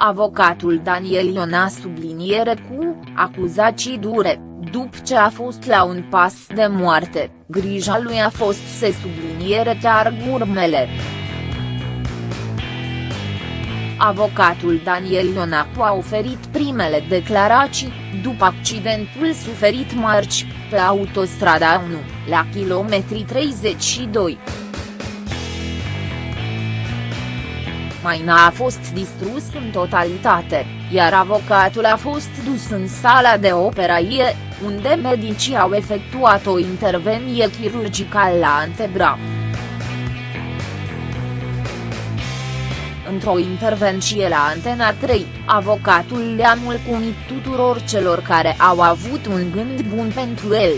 Avocatul Daniel Iona subliniere cu acuzații dure, după ce a fost la un pas de moarte, grija lui a fost să subliniere chiar urmele. Avocatul Daniel Ionacu a oferit primele declarații, după accidentul suferit marci, pe autostrada 1, la kilometri 32. Maina a fost distrus în totalitate, iar avocatul a fost dus în sala de operație, unde medicii au efectuat o intervenție chirurgicală la antebra. Într-o intervenție la Antena 3, avocatul le-a mulțumit tuturor celor care au avut un gând bun pentru el.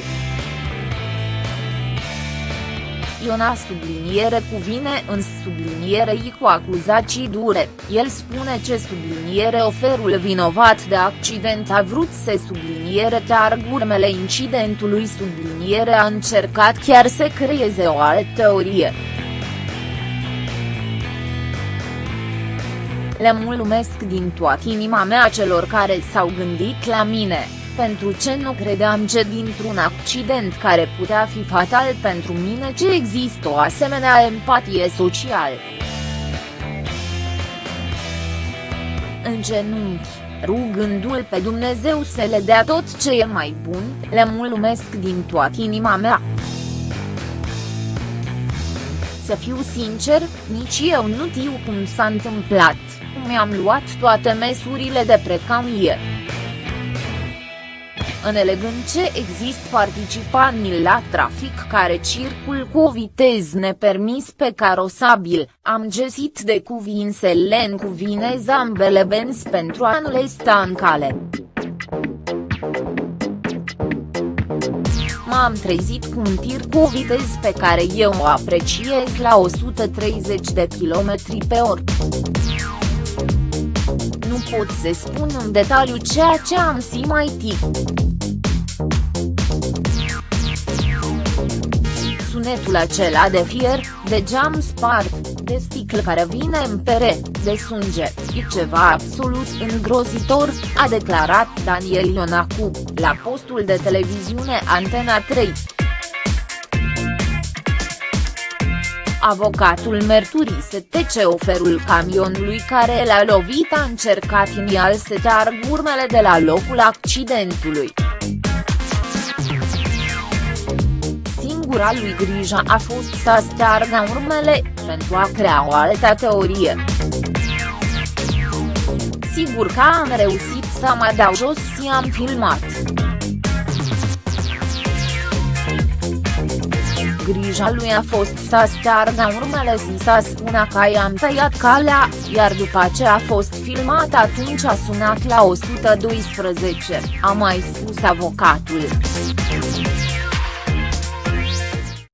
Iona subliniere cuvine în subliniere i cu acuzații dure, el spune ce subliniere oferul vinovat de accident a vrut să subliniere chiar urmele incidentului subliniere a încercat chiar să creeze o altă teorie. Le mulțumesc din toată inima mea celor care s-au gândit la mine, pentru ce nu credeam ce dintr-un accident care putea fi fatal pentru mine ce există o asemenea empatie socială. În genunchi, rugându-l pe Dumnezeu să le dea tot ce e mai bun, le mulțumesc din toată inima mea. Să fiu sincer, nici eu nu știu cum s-a întâmplat mi-am luat toate măsurile de precauție. Înțelegând ce există participanți la trafic care circul cu o viteză nepermis pe carosabil, am găsit de cuvințele în cuvinez ambele benzi pentru a nu le sta în cale. m-am trezit cu un tir cu o viteză pe care eu o apreciez la 130 de km pe oră pot să spun în detaliu ceea ce am simțit. Sunetul acela de fier, de geam spart, de sticlă care vine în pere, de sânge, e ceva absolut îngrozitor, a declarat Daniel Ionacu, la postul de televiziune Antena 3. Avocatul mărturise ce oferul camionului care l-a lovit a încercat inial să teargă urmele de la locul accidentului. Singura lui grija a fost să steargă urmele, pentru a crea o altă teorie. Sigur că am reușit să mă dau jos și am filmat. grija lui a fost să steargă urmele și să spună că i-am tăiat calea, iar după ce a fost filmat atunci a sunat la 112, a mai spus avocatul.